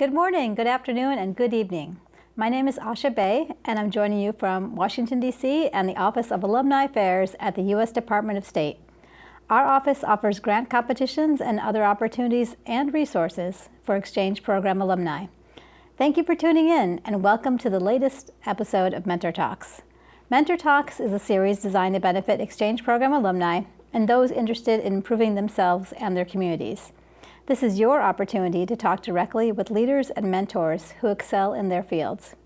Good morning, good afternoon, and good evening. My name is Asha Bay, and I'm joining you from Washington, D.C. and the Office of Alumni Affairs at the U.S. Department of State. Our office offers grant competitions and other opportunities and resources for exchange program alumni. Thank you for tuning in, and welcome to the latest episode of Mentor Talks. Mentor Talks is a series designed to benefit exchange program alumni and those interested in improving themselves and their communities. This is your opportunity to talk directly with leaders and mentors who excel in their fields.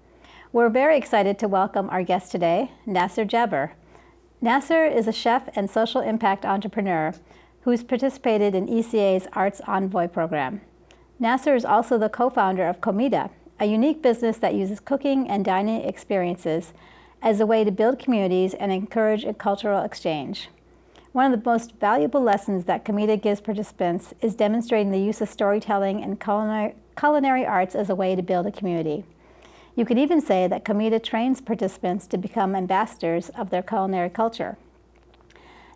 We're very excited to welcome our guest today, Nasser Jaber. Nasser is a chef and social impact entrepreneur who's participated in ECA's Arts Envoy program. Nasser is also the co-founder of Komeeda, a unique business that uses cooking and dining experiences as a way to build communities and encourage a cultural exchange. One of the most valuable lessons that Komeeda gives participants is demonstrating the use of storytelling and culinary, arts as a way to build a community. You could even say that Komeeda trains participants to become ambassadors of their culinary culture.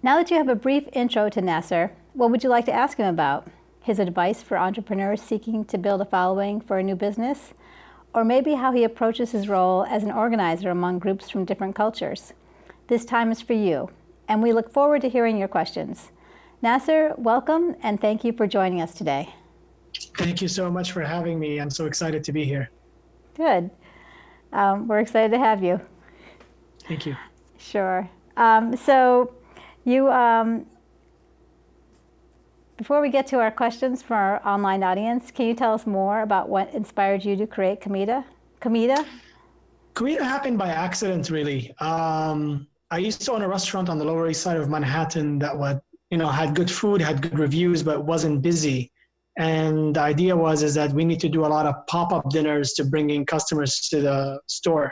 Now that you have a brief intro to Nasser, what would you like to ask him about? His advice for entrepreneurs seeking to build a following for a new business? Or maybe how he approaches his role as an organizer among groups from different cultures? This time is for you and we look forward to hearing your questions. Nasser, welcome, and thank you for joining us today. Thank you so much for having me. I'm so excited to be here. Good. Um, we're excited to have you. Thank you. Sure. Um, so you, um, before we get to our questions for our online audience, can you tell us more about what inspired you to create Komeeda? Komeeda? Komeeda happened by accident, really. Um, I used to own a restaurant on the Lower East Side of Manhattan that would, you know, had good food, had good reviews, but wasn't busy. And the idea was is that we need to do a lot of pop-up dinners to bring in customers to the store.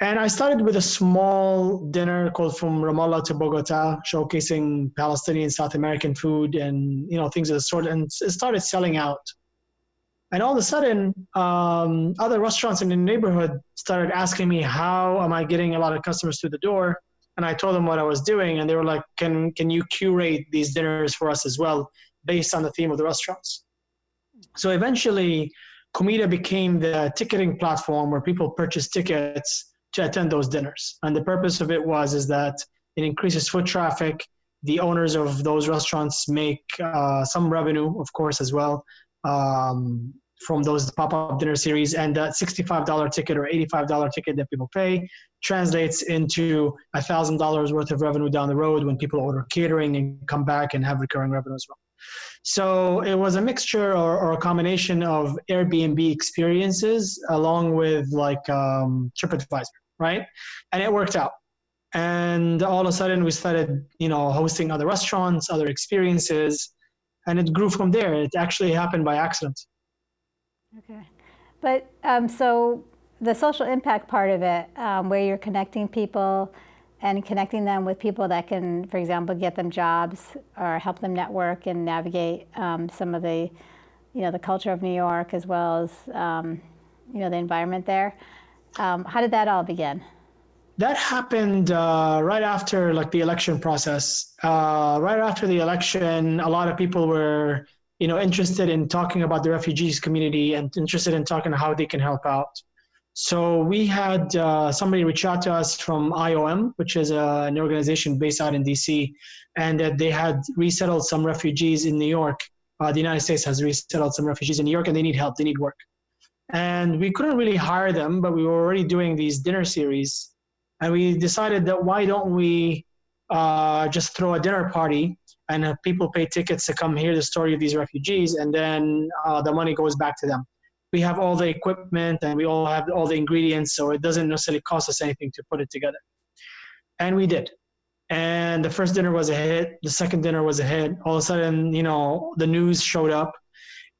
And I started with a small dinner called From Ramallah to Bogota, showcasing Palestinian South American food and you know things of the sort, and it started selling out. And all of a sudden, um, other restaurants in the neighborhood started asking me, how am I getting a lot of customers through the door? And I told them what I was doing, and they were like, can, can you curate these dinners for us as well, based on the theme of the restaurants? So eventually, Komeeda became the ticketing platform where people purchase tickets to attend those dinners. And the purpose of it was is that it increases foot traffic. The owners of those restaurants make uh, some revenue, of course, as well. Um, from those pop-up dinner series and that $65 ticket or $85 ticket that people pay translates into $1000 worth of revenue down the road when people order catering and come back and have recurring revenue as well. So it was a mixture or, or a combination of airbnb experiences along with like um, tripadvisor right? And it worked out. And all of a sudden we started you know hosting other restaurants other experiences and it grew from there it actually happened by accident Okay. But um, so the social impact part of it, um, where you're connecting people and connecting them with people that can, for example, get them jobs or help them network and navigate um, some of the, you know, the culture of New York as well as, um, you know, the environment there. Um, how did that all begin? That happened uh, right after like the election process. Uh, right after the election, a lot of people were you know, interested in talking about the refugees community and interested in talking how they can help out. So we had uh, somebody reach out to us from IOM, which is uh, an organization based out in DC, and that they had resettled some refugees in New York. Uh, the United States has resettled some refugees in New York, and they need help. They need work, and we couldn't really hire them, but we were already doing these dinner series, and we decided that why don't we uh, just throw a dinner party and uh, people pay tickets to come hear the story of these refugees, and then uh, the money goes back to them. We have all the equipment and we all have all the ingredients, so it doesn't necessarily cost us anything to put it together. And we did. And the first dinner was a hit. The second dinner was a hit. All of a sudden, you know, the news showed up.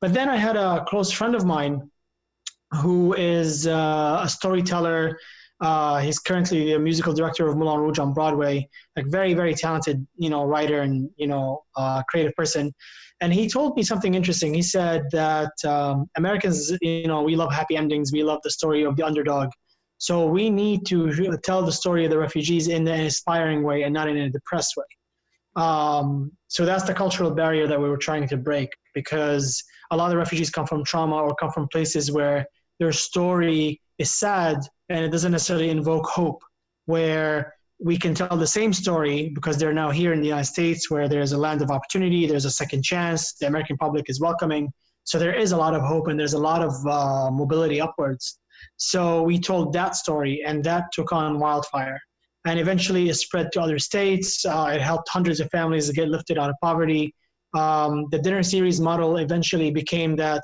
But then I had a close friend of mine who is uh, a storyteller uh, he's currently the musical director of Moulin Rouge on Broadway, like very, very talented, you know, writer and, you know, uh, creative person. And he told me something interesting. He said that um, Americans, you know, we love happy endings. We love the story of the underdog. So we need to tell the story of the refugees in an inspiring way and not in a depressed way. Um, so that's the cultural barrier that we were trying to break because a lot of the refugees come from trauma or come from places where their story is sad and it doesn't necessarily invoke hope, where we can tell the same story because they're now here in the United States where there's a land of opportunity, there's a second chance, the American public is welcoming. So there is a lot of hope and there's a lot of uh, mobility upwards. So we told that story and that took on wildfire. And eventually it spread to other states. Uh, it helped hundreds of families get lifted out of poverty. Um, the dinner series model eventually became that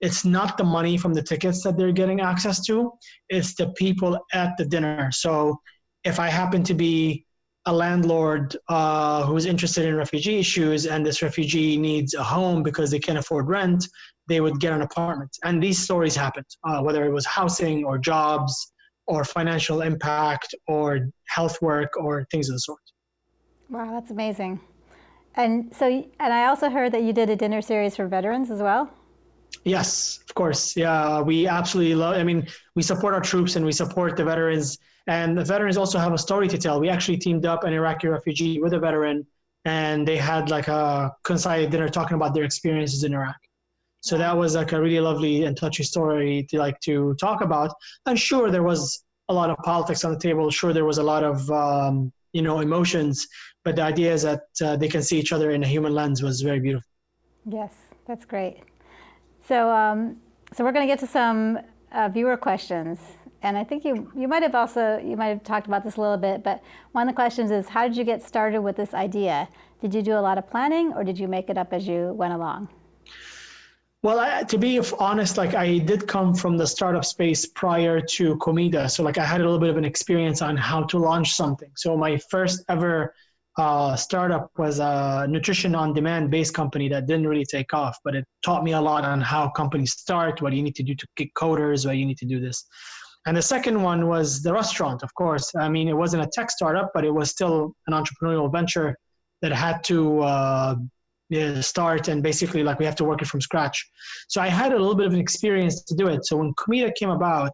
it's not the money from the tickets that they're getting access to, it's the people at the dinner. So if I happen to be a landlord uh, who's interested in refugee issues and this refugee needs a home because they can't afford rent, they would get an apartment. And these stories happened, uh, whether it was housing or jobs or financial impact or health work or things of the sort. Wow, that's amazing. And so, and I also heard that you did a dinner series for veterans as well. Yes, of course. Yeah, we absolutely love. I mean, we support our troops and we support the veterans, and the veterans also have a story to tell. We actually teamed up an Iraqi refugee with a veteran, and they had like a coincided dinner talking about their experiences in Iraq. So that was like a really lovely and touchy story to like to talk about. I'm sure there was a lot of politics on the table. Sure, there was a lot of um, you know emotions, but the idea is that uh, they can see each other in a human lens was very beautiful. Yes, that's great. So, um, so we're going to get to some uh, viewer questions, and I think you you might have also you might have talked about this a little bit. But one of the questions is, how did you get started with this idea? Did you do a lot of planning, or did you make it up as you went along? Well, I, to be honest, like I did come from the startup space prior to Komeeda, so like I had a little bit of an experience on how to launch something. So my first ever uh, startup was a nutrition on demand based company that didn't really take off, but it taught me a lot on how companies start, what you need to do to get coders, what you need to do this. And the second one was the restaurant, of course. I mean, it wasn't a tech startup, but it was still an entrepreneurial venture that had to uh, start and basically like we have to work it from scratch. So I had a little bit of an experience to do it. So when Komeeda came about,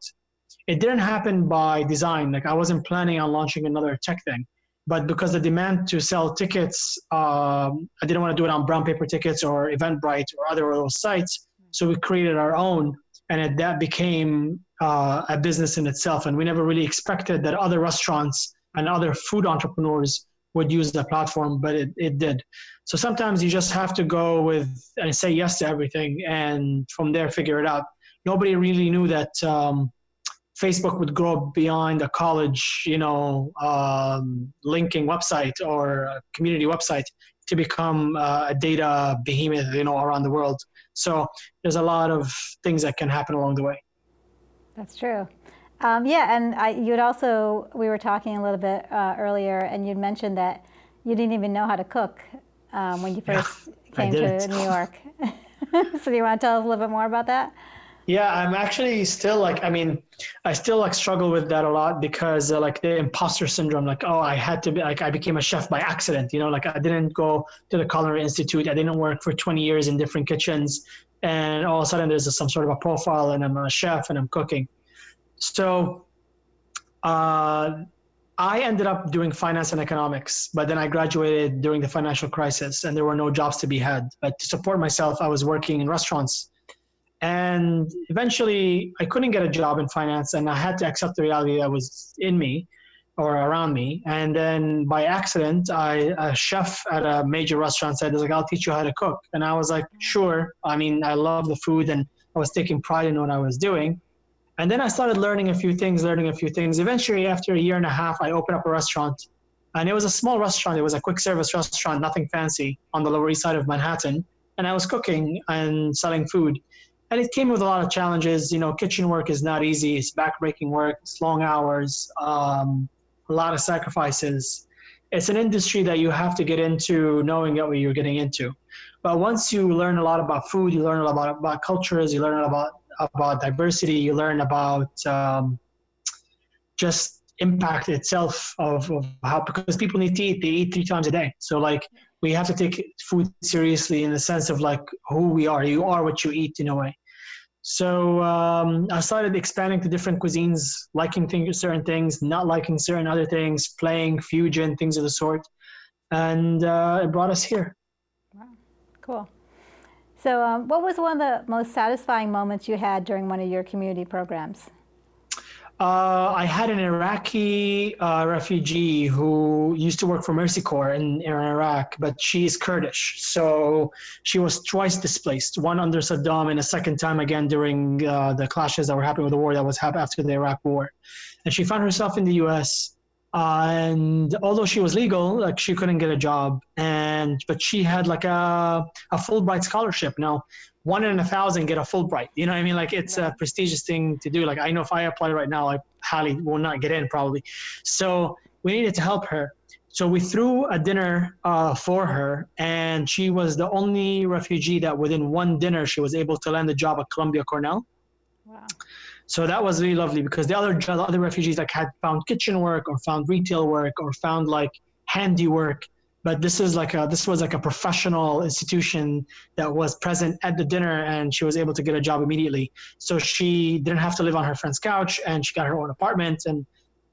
it didn't happen by design. Like I wasn't planning on launching another tech thing but because the demand to sell tickets, um, I didn't want to do it on brown paper tickets or Eventbrite or other sites. So we created our own, and it, that became uh, a business in itself. And we never really expected that other restaurants and other food entrepreneurs would use the platform, but it, it did. So sometimes you just have to go with and say yes to everything, and from there figure it out. Nobody really knew that. Um, Facebook would grow beyond a college, you know, um, linking website or a community website to become uh, a data behemoth, you know, around the world. So there's a lot of things that can happen along the way. That's true. Um, yeah, and I, you'd also, we were talking a little bit uh, earlier, and you'd mentioned that you didn't even know how to cook um, when you first yeah, came to New York. so do you want to tell us a little bit more about that? Yeah, I'm actually still like, I mean, I still like struggle with that a lot because uh, like the imposter syndrome, like, oh, I had to be like, I became a chef by accident, you know, like I didn't go to the Culinary Institute. I didn't work for 20 years in different kitchens. And all of a sudden there's a, some sort of a profile and I'm a chef and I'm cooking. So uh, I ended up doing finance and economics, but then I graduated during the financial crisis and there were no jobs to be had. But to support myself, I was working in restaurants and eventually, I couldn't get a job in finance, and I had to accept the reality that was in me or around me. And then by accident, I, a chef at a major restaurant said, like, I'll teach you how to cook. And I was like, sure. I mean, I love the food and I was taking pride in what I was doing. And then I started learning a few things, learning a few things. Eventually, after a year and a half, I opened up a restaurant. And it was a small restaurant. It was a quick service restaurant, nothing fancy, on the Lower East Side of Manhattan. And I was cooking and selling food and it came with a lot of challenges. You know, kitchen work is not easy. It's backbreaking work. It's long hours. Um, a lot of sacrifices. It's an industry that you have to get into knowing what you're getting into. But once you learn a lot about food, you learn a lot about, about cultures, you learn about about diversity, you learn about um, just impact itself of, of how because people need to eat they eat three times a day so like we have to take food seriously in the sense of like who we are you are what you eat in a way so um, i started expanding to different cuisines liking things, certain things not liking certain other things playing fusion things of the sort and uh, it brought us here. Wow, cool. So, um, what was one of the most satisfying moments you had during one of your community programs? Uh, I had an Iraqi uh, refugee who used to work for Mercy Corps in, in Iraq, but she's Kurdish. So she was twice displaced, one under Saddam and a second time again during uh, the clashes that were happening with the war that was happening after the Iraq war. And she found herself in the US. And although she was legal, like she couldn't get a job, and but she had like a a Fulbright scholarship. Now, one in a thousand get a Fulbright. You know what I mean? Like it's a prestigious thing to do. Like I know if I apply right now, I highly will not get in probably. So we needed to help her. So we threw a dinner uh, for her, and she was the only refugee that within one dinner she was able to land a job at Columbia Cornell. Wow. So that was really lovely because the other the other refugees like had found kitchen work or found retail work or found like handiwork but this is like a this was like a professional institution that was present at the dinner and she was able to get a job immediately. So she didn't have to live on her friend's couch and she got her own apartment. And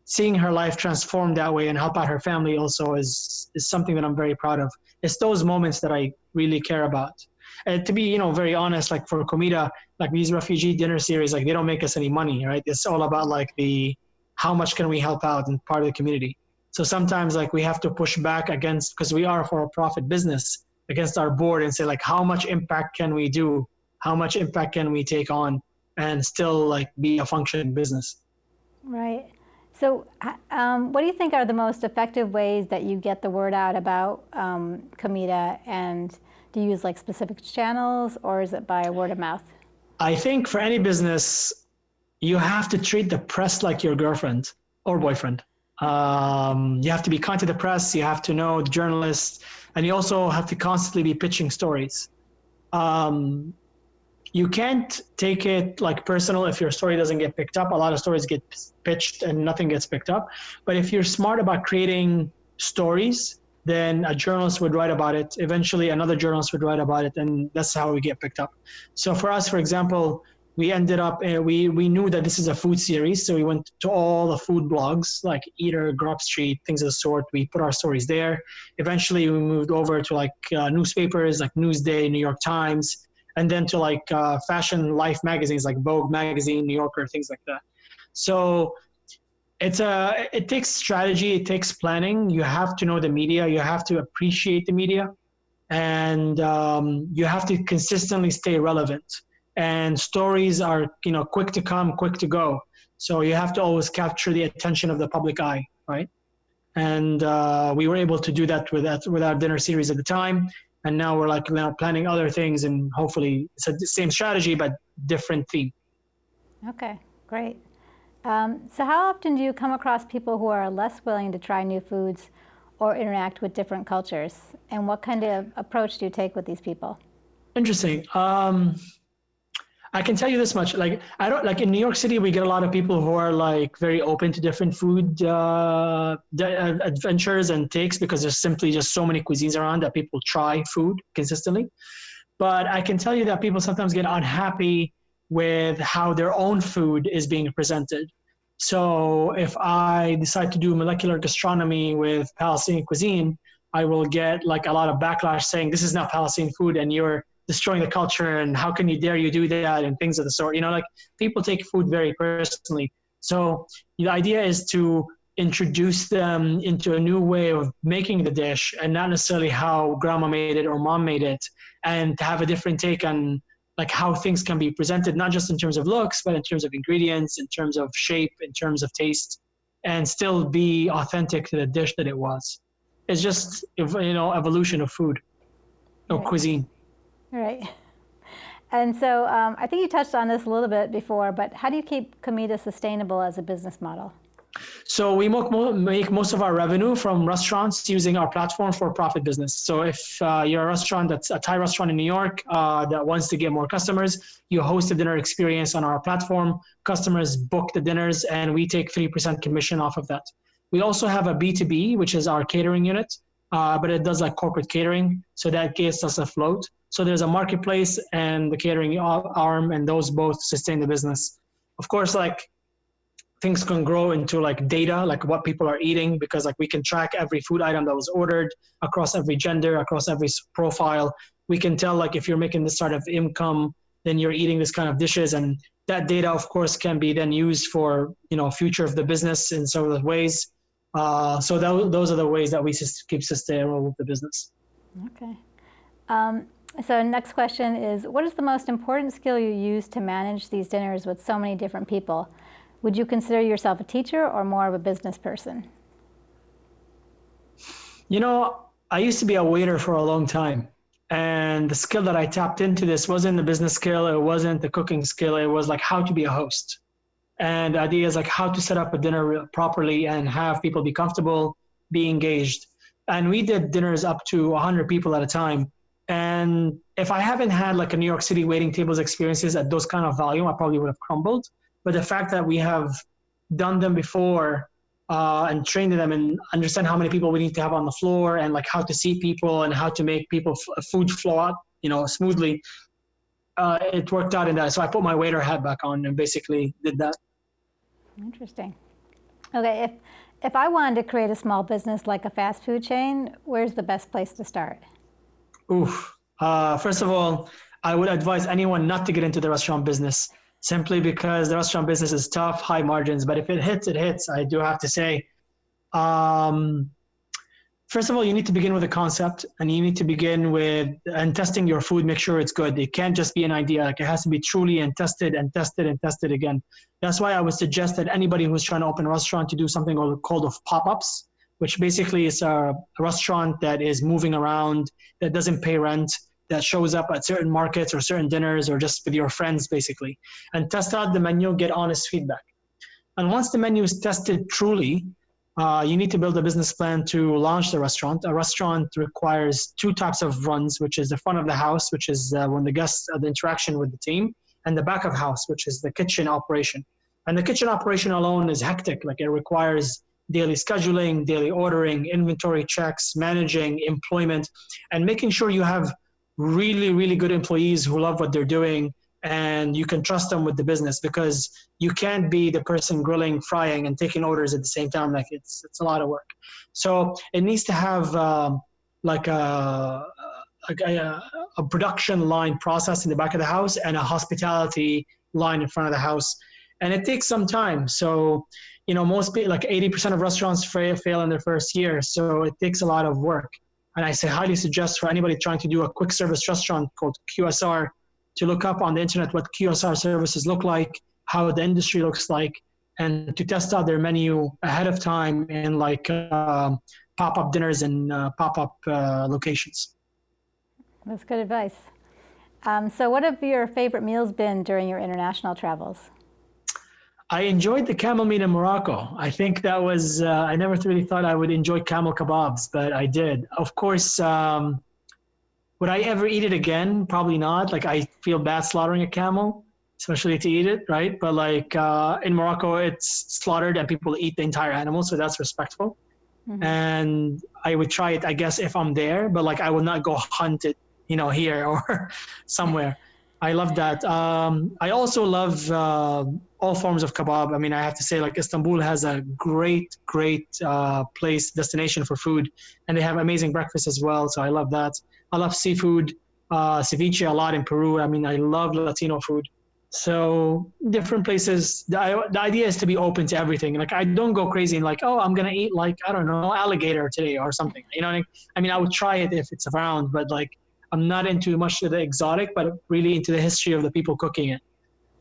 seeing her life transform that way and help out her family also is is something that i'm very proud of. It's those moments that i really care about. And to be you know very honest like for Komeeda like these refugee dinner series like they don't make us any money right? It's all about like the how much can we help out and part of the community so sometimes like we have to push back against because we are for a profit business against our board and say like how much impact can we do? How much impact can we take on and still like be a functioning business? Right. So um, what do you think are the most effective ways that you get the word out about um, Komeeda and do you use like specific channels or is it by word of mouth? I think for any business, you have to treat the press like your girlfriend or boyfriend. Um, you have to be kind to the press. You have to know the journalists, and you also have to constantly be pitching stories. Um, you can't take it like personal if your story doesn't get picked up. A lot of stories get pitched and nothing gets picked up. But if you're smart about creating stories, then a journalist would write about it. Eventually, another journalist would write about it, and that's how we get picked up. So for us, for example, we ended up uh, we we knew that this is a food series so we went to all the food blogs like eater grub street things of the sort. We put our stories there. Eventually we moved over to like uh, newspapers like newsday new york times and then to like uh, fashion life magazines like vogue magazine new yorker things like that. So it's a it takes strategy it takes planning. You have to know the media you have to appreciate the media and um, you have to consistently stay relevant and stories are you know quick to come quick to go. So you have to always capture the attention of the public eye right? And uh, we were able to do that with that with our dinner series at the time. And now we're like now planning other things and hopefully it's the same strategy but different theme. Okay great. Um, so how often do you come across people who are less willing to try new foods or interact with different cultures? And what kind of approach do you take with these people? Interesting. Um, I can tell you this much: like I don't like in New York City, we get a lot of people who are like very open to different food uh, uh, adventures and takes because there's simply just so many cuisines around that people try food consistently. But I can tell you that people sometimes get unhappy with how their own food is being presented. So if I decide to do molecular gastronomy with Palestinian cuisine, I will get like a lot of backlash saying this is not Palestinian food and you're destroying the culture and how can you dare you do that and things of the sort. You know like people take food very personally. So the idea is to introduce them into a new way of making the dish and not necessarily how grandma made it or mom made it and to have a different take on like how things can be presented not just in terms of looks but in terms of ingredients in terms of shape in terms of taste and still be authentic to the dish that it was. It's just you know evolution of food or right. cuisine Right. And so um, I think you touched on this a little bit before, but how do you keep Komeeda sustainable as a business model? So we make most of our revenue from restaurants using our platform for profit business. So if uh, you're a restaurant that's a Thai restaurant in New York uh, that wants to get more customers, you host a dinner experience on our platform. Customers book the dinners, and we take 3% commission off of that. We also have a B2B, which is our catering unit, uh, but it does like corporate catering. So that gets us a float. So there's a marketplace and the catering arm, and those both sustain the business. Of course, like things can grow into like data, like what people are eating, because like we can track every food item that was ordered across every gender, across every profile. We can tell like if you're making this sort of income, then you're eating this kind of dishes, and that data, of course, can be then used for you know future of the business in the ways. Uh, so that, those are the ways that we keep sustainable with the business. Okay. Um, so next question is, what is the most important skill you use to manage these dinners with so many different people? Would you consider yourself a teacher or more of a business person? You know, I used to be a waiter for a long time. And the skill that I tapped into this wasn't the business skill, it wasn't the cooking skill, it was like how to be a host. And the idea is like how to set up a dinner properly and have people be comfortable, be engaged. And we did dinners up to 100 people at a time. And if I haven't had like a New York City waiting tables experiences at those kind of volume, I probably would have crumbled. But the fact that we have done them before uh, and trained them and understand how many people we need to have on the floor and like how to seat people and how to make people f- food flow out, you know, smoothly. Uh, it worked out in that. So I put my waiter hat back on and basically did that. Interesting. Okay, if if I wanted to create a small business like a fast food chain, where's the best place to start? Oof. Uh, first of all, I would advise anyone not to get into the restaurant business simply because the restaurant business is tough, high margins. But if it hits, it hits. I do have to say. Um, first of all, you need to begin with a concept, and you need to begin with and testing your food. Make sure it's good. It can't just be an idea. Like it has to be truly and tested and tested and tested again. That's why I would suggest that anybody who's trying to open a restaurant to do something called of pop-ups, which basically is a restaurant that is moving around, that doesn't pay rent, that shows up at certain markets or certain dinners or just with your friends basically and test out the menu get honest feedback and once the menu is tested truly uh, you need to build a business plan to launch the restaurant. A restaurant requires two types of runs which is the front of the house which is uh, when the guests uh, the interaction with the team and the back of house which is the kitchen operation. And the kitchen operation alone is hectic like it requires daily scheduling daily ordering inventory checks managing employment and making sure you have really, really good employees who love what they're doing and you can trust them with the business because you can't be the person grilling, frying, and taking orders at the same time. Like it's it's a lot of work. So it needs to have um, like a, a, a production line process in the back of the house and a hospitality line in front of the house, and it takes some time. So you know most people like 80% of restaurants fail, fail in their first year, so it takes a lot of work. And I say highly suggest for anybody trying to do a quick service restaurant called QSR to look up on the internet what QSR services look like, how the industry looks like, and to test out their menu ahead of time in like uh, pop-up dinners and uh, pop-up uh, locations. That's good advice. Um, so what have your favorite meals been during your international travels? I enjoyed the camel meat in Morocco. I think that was, uh, I never really thought I would enjoy camel kebabs, but I did. Of course, um, would I ever eat it again? Probably not. Like, I feel bad slaughtering a camel, especially to eat it, right? But like uh, in Morocco, it's slaughtered and people eat the entire animal, so that's respectful. Mm-hmm. And I would try it, I guess, if I'm there, but like I would not go hunt it, you know, here or somewhere. I love that. Um, I also love uh, all forms of kebab. I mean, I have to say, like Istanbul has a great, great uh, place destination for food, and they have amazing breakfast as well. So I love that. I love seafood, uh, ceviche a lot in Peru. I mean, I love Latino food. So different places. The, the idea is to be open to everything. Like I don't go crazy and like, oh, I'm gonna eat like I don't know alligator today or something. You know, I mean? I mean, I would try it if it's around, but like I'm not into much of the exotic, but really into the history of the people cooking it.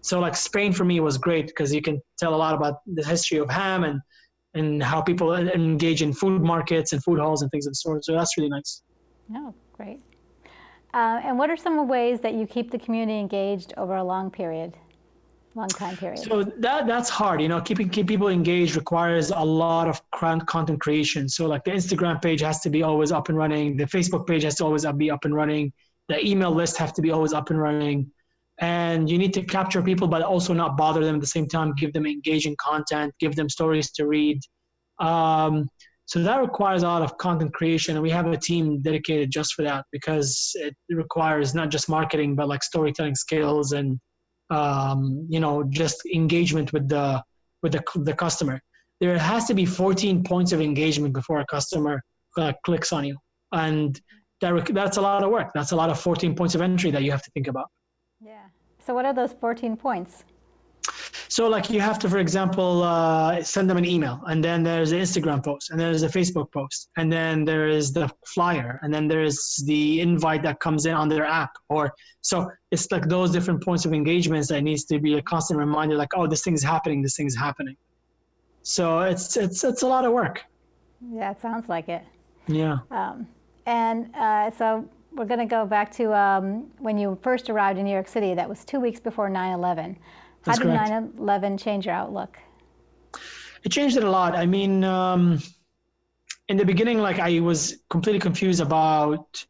So like Spain for me was great because you can tell a lot about the history of ham and and how people engage in food markets and food halls and things of the sort. So that's really nice. Oh, great. Uh, and what are some ways that you keep the community engaged over a long period? long time period? So that that's hard. You know, keeping keep people engaged requires a lot of content creation. So like the Instagram page has to be always up and running. The Facebook page has to always be up and running. The email list have to be always up and running. And you need to capture people, but also not bother them at the same time. Give them engaging content. Give them stories to read. Um, so that requires a lot of content creation, and we have a team dedicated just for that because it requires not just marketing, but like storytelling skills and um, you know, just engagement with the with the, the customer, there has to be 14 points of engagement before a customer uh, clicks on you. And that, that's a lot of work. That's a lot of 14 points of entry that you have to think about. Yeah. So what are those 14 points? So like you have to, for example, uh, send them an email and then there's an Instagram post and there's a Facebook post and then there is the flyer and then there's the invite that comes in on their app or so it's like those different points of engagements that needs to be a constant reminder like, oh, this thing's happening, this thing's happening. So it's, it's, it's a lot of work. Yeah, it sounds like it. Yeah. Um, and uh, so we're going to go back to um, when you first arrived in New York City. That was two weeks before 9/11. How did 9/11 change your outlook? It changed it a lot. I mean, um, in the beginning, like I was completely confused about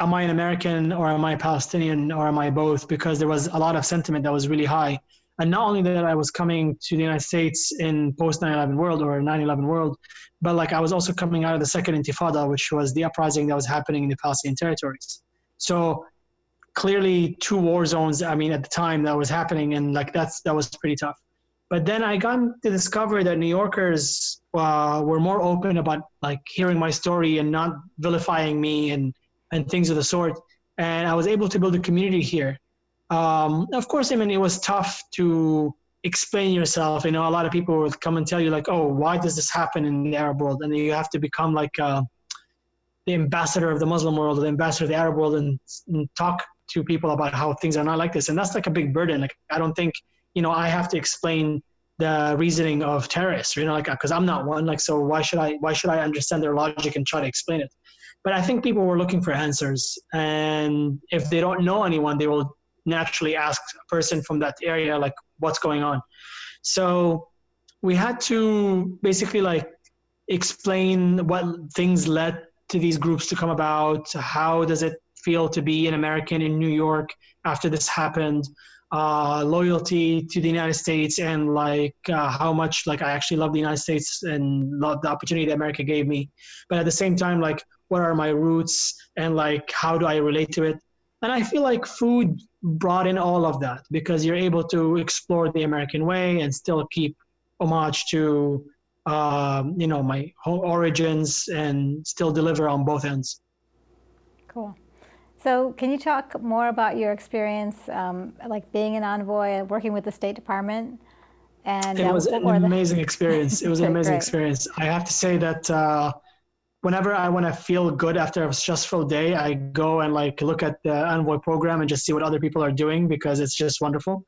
am I an American or am I Palestinian or am I both? Because there was a lot of sentiment that was really high. And not only that I was coming to the United States in post 9/11 world or 9/11 world, but like I was also coming out of the second Intifada, which was the uprising that was happening in the Palestinian territories. So clearly two war zones i mean at the time that was happening and like that's that was pretty tough. But then i got to discover that new yorkers uh, were more open about like hearing my story and not vilifying me and and things of the sort. And i was able to build a community here. Um, of course i mean it was tough to explain yourself. You know a lot of people would come and tell you like oh why does this happen in the arab world? And you have to become like uh, the ambassador of the muslim world or the ambassador of the arab world and, and talk to people about how things are not like this. And that's like a big burden. Like i don't think you know i have to explain the reasoning of terrorists you know like because i'm not one like so why should i why should i understand their logic and try to explain it? But i think people were looking for answers. And if they don't know anyone they will naturally ask a person from that area like what's going on. So we had to basically like explain what things led to these groups to come about how does it feel to be an American in New York after this happened, uh, loyalty to the United States, and like uh, how much like I actually love the United States and love the opportunity that America gave me. But at the same time, like what are my roots and like how do I relate to it? And I feel like food brought in all of that because you're able to explore the American way and still keep homage to um, you know my origins and still deliver on both ends. Cool. So can you talk more about your experience, um, like being an envoy, working with the State Department? And it uh, was an amazing experience. It was an amazing Great. experience. I have to say that uh, whenever I want to feel good after a stressful day, I go and like look at the envoy program and just see what other people are doing because it's just wonderful.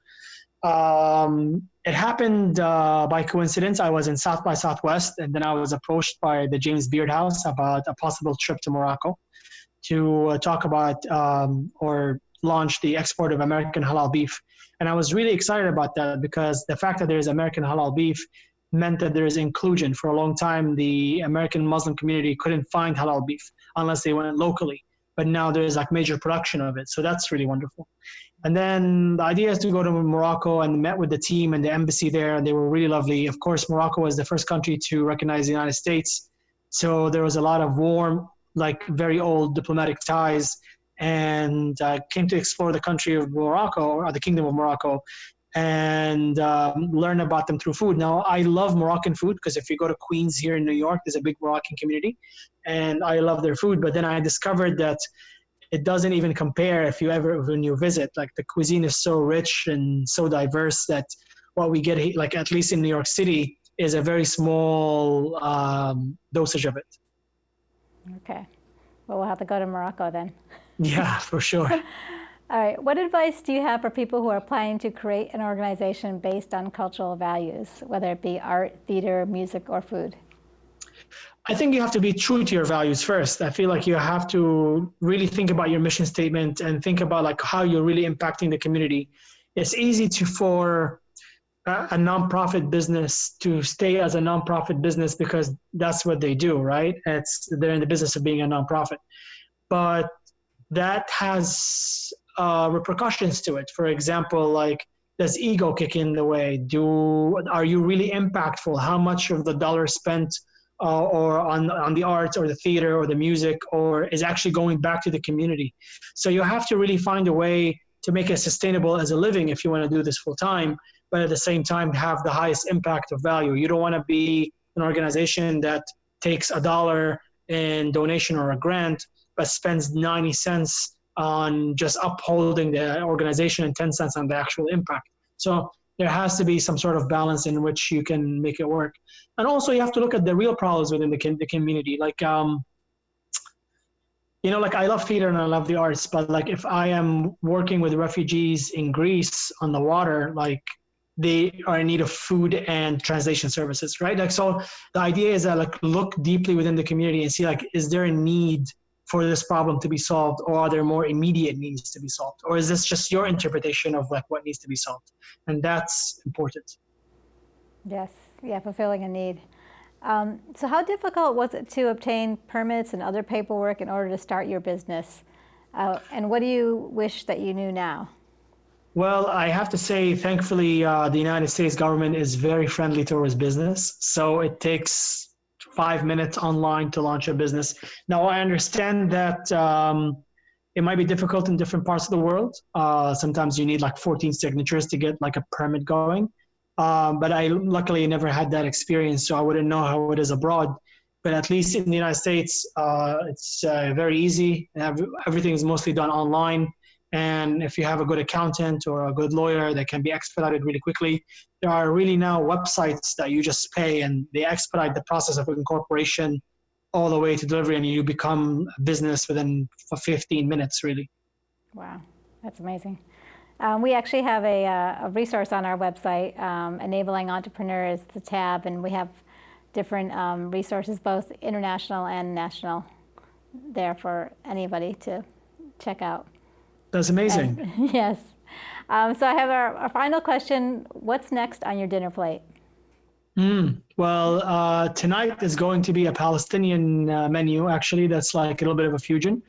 Um, it happened uh, by coincidence. I was in South by Southwest, and then I was approached by the James Beard House about a possible trip to Morocco to uh, talk about um, or launch the export of American halal beef. And I was really excited about that because the fact that there is American halal beef meant that there is inclusion. For a long time, the American Muslim community couldn't find halal beef unless they went locally. But now there is like major production of it. So that's really wonderful. And then the idea is to go to Morocco and met with the team and the embassy there, and they were really lovely. Of course, Morocco was the first country to recognize the United States. So there was a lot of warm like very old diplomatic ties and uh, came to explore the country of Morocco or the kingdom of Morocco and um, learn about them through food. Now, I love Moroccan food because if you go to Queens here in New York, there's a big Moroccan community and I love their food. But then I discovered that it doesn't even compare if you ever, when you visit, like the cuisine is so rich and so diverse that what we get, like at least in New York City, is a very small um, dosage of it. Okay. Well, we'll have to go to Morocco then. Yeah, for sure. All right. What advice do you have for people who are planning to create an organization based on cultural values, whether it be art, theater, music, or food? I think you have to be true to your values first. I feel like you have to really think about your mission statement and think about like how you're really impacting the community. It's easy to for a nonprofit business to stay as a nonprofit business because that's what they do, right? It's they're in the business of being a nonprofit, but that has uh, repercussions to it. For example, like does ego kick in the way? Do are you really impactful? How much of the dollar spent uh, or on on the arts or the theater or the music or is actually going back to the community? So you have to really find a way to make it sustainable as a living if you want to do this full time, but at the same time have the highest impact of value. You don't want to be an organization that takes a dollar in donation or a grant, but spends 90 cents on just upholding the organization and 10 cents on the actual impact. So there has to be some sort of balance in which you can make it work. And also you have to look at the real problems within the, the community. Like, um, you know, like I love theater and I love the arts, but like if I am working with refugees in Greece on the water, like they are in need of food and translation services, right? Like, so the idea is that like look deeply within the community and see like, is there a need for this problem to be solved or are there more immediate needs to be solved? Or is this just your interpretation of like what needs to be solved? And that's important. Yes. Yeah fulfilling a need. Um, so how difficult was it to obtain permits and other paperwork in order to start your business? Uh, and what do you wish that you knew now well, I have to say, thankfully, uh, the United States government is very friendly towards business. So it takes five minutes online to launch a business. Now, I understand that um, it might be difficult in different parts of the world. Uh, sometimes you need like 14 signatures to get like a permit going. Um, but I luckily never had that experience, so I wouldn't know how it is abroad. But at least in the United States, uh, it's uh, very easy. Everything is mostly done online. And if you have a good accountant or a good lawyer that can be expedited really quickly, there are really now websites that you just pay and they expedite the process of incorporation all the way to delivery and you become a business within 15 minutes really. Wow, that's amazing. Um, we actually have a, uh, a, resource on our website, um, Enabling Entrepreneurs, the tab, and we have different um, resources, both international and national, there for anybody to check out. That's amazing. And, yes. Um, so I have our, our, final question. What's next on your dinner plate? Mm, well, uh, tonight is going to be a Palestinian uh, menu, actually, that's like a little bit of a fusion.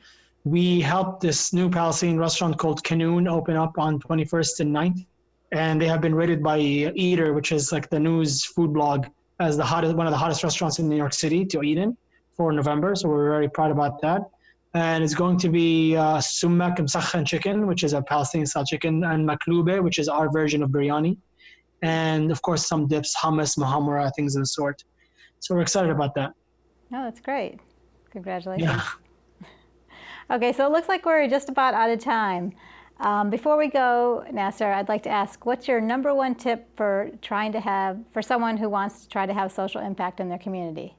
We helped this new Palestinian restaurant called Qanoon open up on 21st and 9th. And they have been rated by Eater, which is like the news food blog, as the hottest, one of the hottest restaurants in New York City to eat in for November. So we're very proud about that and it's going to be uh, sumak msakhan chicken, which is a Palestinian style chicken, and maklube, which is our version of biryani, and of course some dips, hummus, muhammara, things of the sort. So we're excited about that. Oh, that's great. Congratulations. Yeah. okay, so it looks like we're just about out of time. Um, before we go, Nasser, I'd like to ask, what's your number one tip for trying to have, for someone who wants to try to have social impact in their community?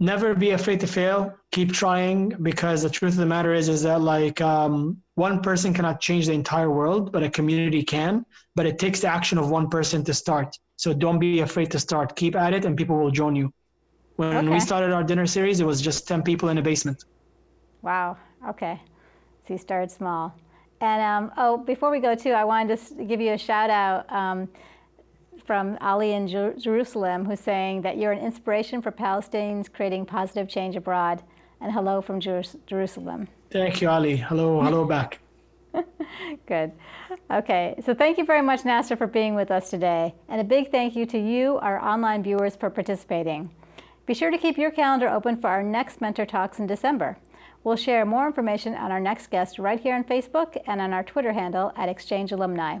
Never be afraid to fail. Keep trying because the truth of the matter is is that like um, one person cannot change the entire world but a community can. But it takes the action of one person to start. So don't be afraid to start. Keep at it and people will join you. When okay. we started our dinner series it was just 10 people in a basement. Wow. Okay. So you started small. And um, oh before we go too i wanted to give you a shout out um, from Ali in Jer Jerusalem, who's saying that you're an inspiration for Palestinians creating positive change abroad. And hello from Jer Jerusalem. Thank you, Ali. Hello, hello back. Good. Okay, so thank you very much, Nasser, for being with us today. And a big thank you to you, our online viewers, for participating. Be sure to keep your calendar open for our next Mentor Talks in December. We'll share more information on our next guest right here on Facebook and on our Twitter handle at Exchange Alumni.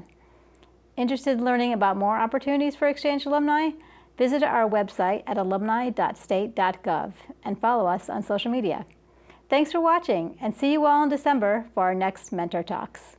Interested in learning about more opportunities for Exchange alumni? Visit our website at alumni.state.gov and follow us on social media. Thanks for watching and see you all in December for our next Mentor Talks.